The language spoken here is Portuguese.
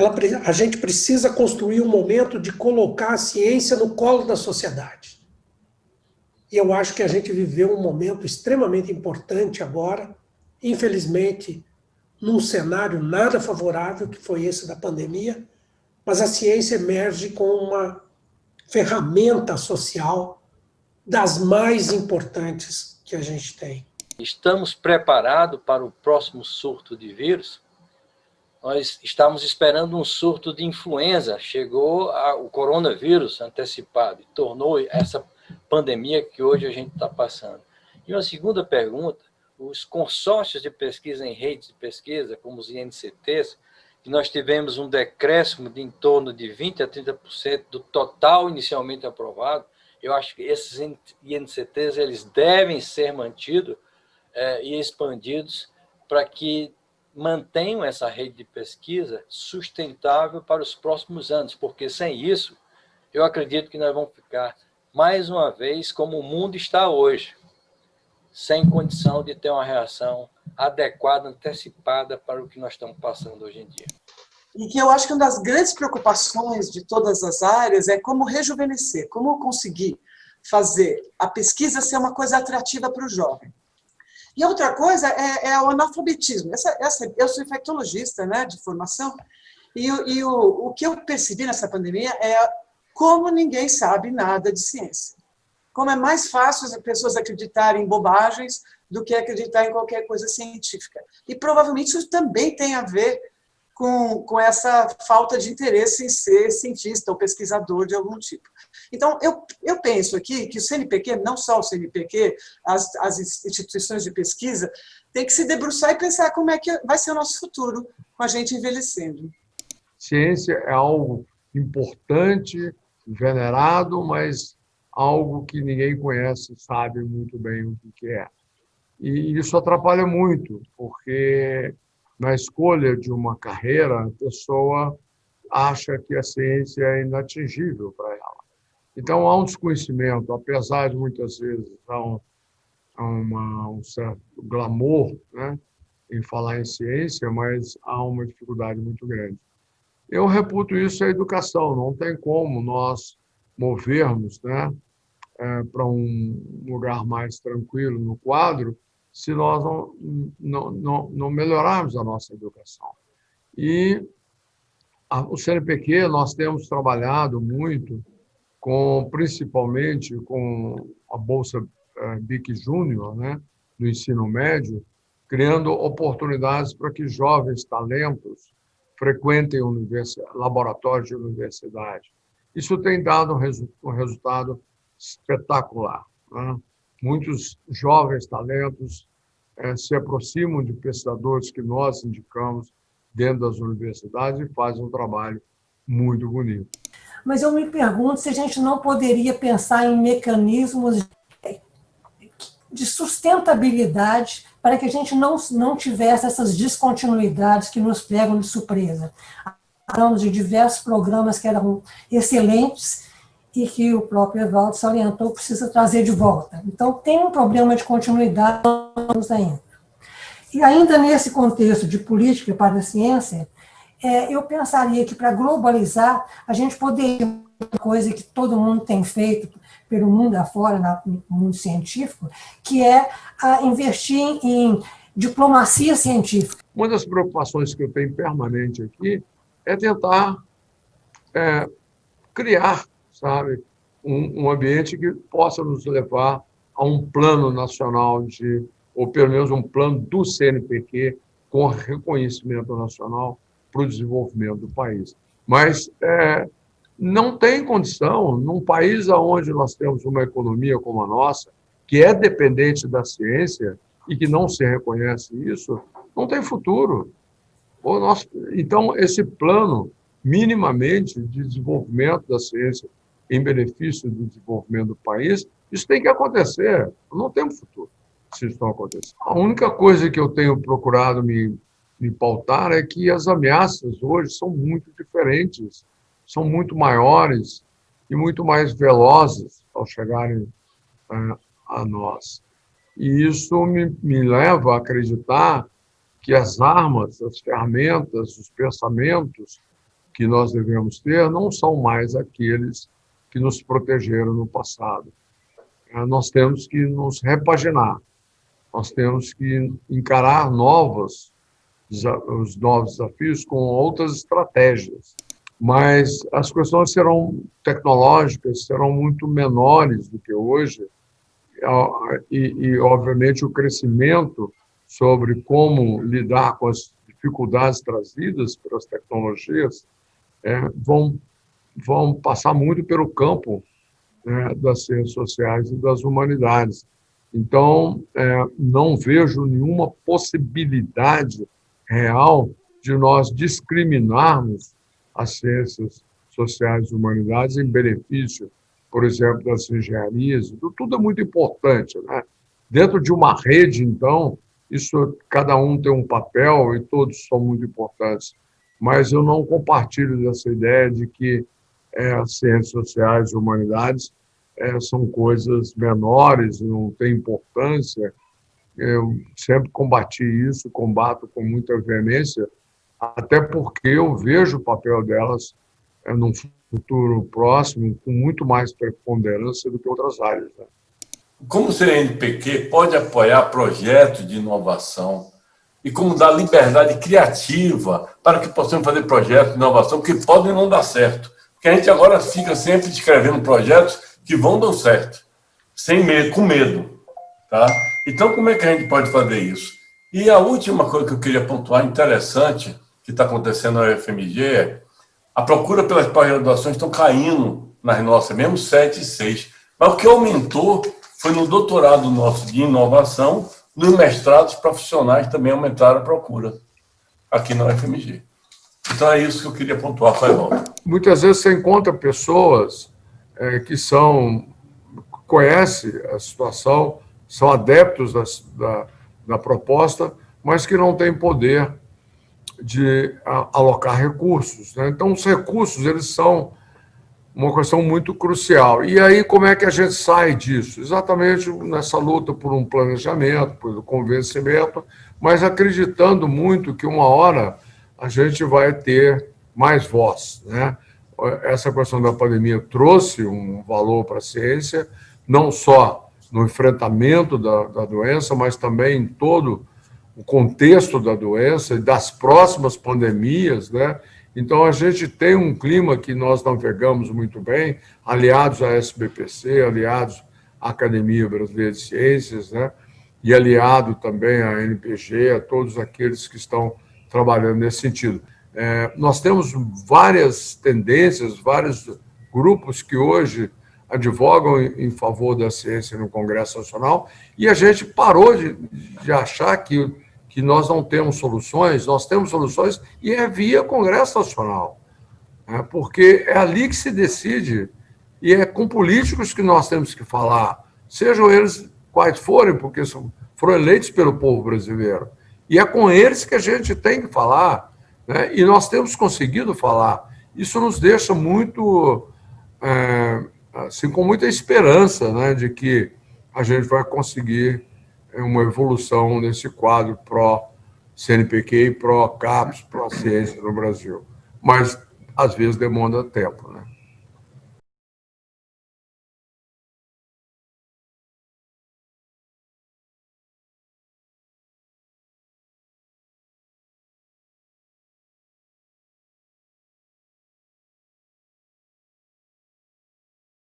ela, a gente precisa construir um momento de colocar a ciência no colo da sociedade. E eu acho que a gente viveu um momento extremamente importante agora, infelizmente, num cenário nada favorável, que foi esse da pandemia, mas a ciência emerge com uma ferramenta social das mais importantes que a gente tem. Estamos preparados para o próximo surto de vírus? Nós estávamos esperando um surto de influenza, chegou a, o coronavírus antecipado e tornou essa pandemia que hoje a gente está passando. E uma segunda pergunta, os consórcios de pesquisa em redes de pesquisa, como os INCTs, que nós tivemos um decréscimo de em torno de 20% a 30% do total inicialmente aprovado, eu acho que esses INCTs eles devem ser mantidos é, e expandidos para que mantenham essa rede de pesquisa sustentável para os próximos anos, porque sem isso, eu acredito que nós vamos ficar, mais uma vez, como o mundo está hoje, sem condição de ter uma reação adequada, antecipada para o que nós estamos passando hoje em dia. E que eu acho que uma das grandes preocupações de todas as áreas é como rejuvenescer, como conseguir fazer a pesquisa ser uma coisa atrativa para o jovem. E outra coisa é, é o analfabetismo. Essa, essa, eu sou infectologista né, de formação, e, e o, o que eu percebi nessa pandemia é como ninguém sabe nada de ciência como é mais fácil as pessoas acreditarem em bobagens do que acreditar em qualquer coisa científica. E provavelmente isso também tem a ver com, com essa falta de interesse em ser cientista ou pesquisador de algum tipo. Então, eu, eu penso aqui que o CNPq, não só o CNPq, as, as instituições de pesquisa, tem que se debruçar e pensar como é que vai ser o nosso futuro com a gente envelhecendo. Ciência é algo importante, venerado, mas algo que ninguém conhece, sabe muito bem o que é. E isso atrapalha muito, porque na escolha de uma carreira, a pessoa acha que a ciência é inatingível para ela. Então, há um desconhecimento, apesar de muitas vezes há um, uma, um certo glamour né, em falar em ciência, mas há uma dificuldade muito grande. Eu reputo isso à educação, não tem como nós movermos né, é, para um lugar mais tranquilo no quadro se nós não, não, não, não melhorarmos a nossa educação. E a, o CNPq, nós temos trabalhado muito, com principalmente com a Bolsa é, BIC Júnior, né, do ensino médio, criando oportunidades para que jovens talentos frequentem laboratórios de universidade. Isso tem dado um, resu um resultado espetacular. Né? Muitos jovens talentos é, se aproximam de pesquisadores que nós indicamos dentro das universidades e fazem um trabalho muito bonito. Mas eu me pergunto se a gente não poderia pensar em mecanismos de sustentabilidade para que a gente não, não tivesse essas descontinuidades que nos pegam de surpresa. Falamos de diversos programas que eram excelentes e que o próprio Evaldo salientou precisa trazer de volta. Então, tem um problema de continuidade ainda. E ainda nesse contexto de política para a ciência, é, eu pensaria que para globalizar, a gente poderia, uma coisa que todo mundo tem feito pelo mundo afora, no mundo científico, que é investir em diplomacia científica. Uma das preocupações que eu tenho permanente aqui é tentar é, criar sabe? Um, um ambiente que possa nos levar a um plano nacional de, ou pelo menos um plano do CNPq com reconhecimento nacional para o desenvolvimento do país. Mas é, não tem condição, num país onde nós temos uma economia como a nossa, que é dependente da ciência e que não se reconhece isso, não tem futuro. Então, esse plano, minimamente, de desenvolvimento da ciência em benefício do desenvolvimento do país, isso tem que acontecer. Não temos futuro se isso não acontecer. A única coisa que eu tenho procurado me, me pautar é que as ameaças hoje são muito diferentes, são muito maiores e muito mais velozes ao chegarem é, a nós. E isso me, me leva a acreditar que as armas, as ferramentas, os pensamentos que nós devemos ter não são mais aqueles que nos protegeram no passado. É, nós temos que nos repaginar, nós temos que encarar novos, os novos desafios com outras estratégias. Mas as questões serão tecnológicas, serão muito menores do que hoje, e, e obviamente, o crescimento sobre como lidar com as dificuldades trazidas pelas tecnologias é, vão, vão passar muito pelo campo né, das ciências sociais e das humanidades. Então, é, não vejo nenhuma possibilidade real de nós discriminarmos as ciências sociais e humanidades em benefício, por exemplo, das engenharias. Tudo é muito importante. Né? Dentro de uma rede, então, isso cada um tem um papel e todos são muito importantes. Mas eu não compartilho dessa ideia de que é, as ciências sociais e humanidades é, são coisas menores, não têm importância. Eu sempre combati isso, combato com muita veemência, até porque eu vejo o papel delas é, num futuro próximo com muito mais preponderância do que outras áreas. Né? Como o CNPq pode apoiar projetos de inovação e como dar liberdade criativa para que possamos fazer projetos de inovação que podem não dar certo. Porque a gente agora fica sempre escrevendo projetos que vão dar certo, sem medo, com medo. Tá? Então, como é que a gente pode fazer isso? E a última coisa que eu queria pontuar, interessante, que está acontecendo na UFMG, é a procura pelas pós-graduações estão caindo nas nossas, mesmo 7 e 6. Mas o que aumentou foi no doutorado nosso de inovação, nos mestrados profissionais também aumentaram a procura aqui na UFMG. Então é isso que eu queria pontuar, foi Muitas vezes você encontra pessoas é, que são conhecem a situação, são adeptos das, da, da proposta, mas que não têm poder de alocar recursos. Né? Então, os recursos eles são uma questão muito crucial. E aí, como é que a gente sai disso? Exatamente nessa luta por um planejamento, por um convencimento, mas acreditando muito que uma hora a gente vai ter mais voz, né? essa questão da pandemia trouxe um valor para a ciência, não só no enfrentamento da, da doença, mas também em todo o contexto da doença e das próximas pandemias, né? Então, a gente tem um clima que nós navegamos muito bem, aliados à SBPC, aliados à Academia Brasileira de Ciências, né? e aliado também à NPG, a todos aqueles que estão trabalhando nesse sentido. É, nós temos várias tendências, vários grupos que hoje advogam em favor da ciência no Congresso Nacional e a gente parou de, de achar que, que nós não temos soluções, nós temos soluções e é via Congresso Nacional, né? porque é ali que se decide e é com políticos que nós temos que falar, sejam eles quais forem, porque são, foram eleitos pelo povo brasileiro. E é com eles que a gente tem que falar, né? E nós temos conseguido falar. Isso nos deixa muito, é, assim, com muita esperança né, de que a gente vai conseguir é, uma evolução nesse quadro pró-CNPq e pró-CAPES, pró-ciência no Brasil. Mas, às vezes, demanda tempo. Né?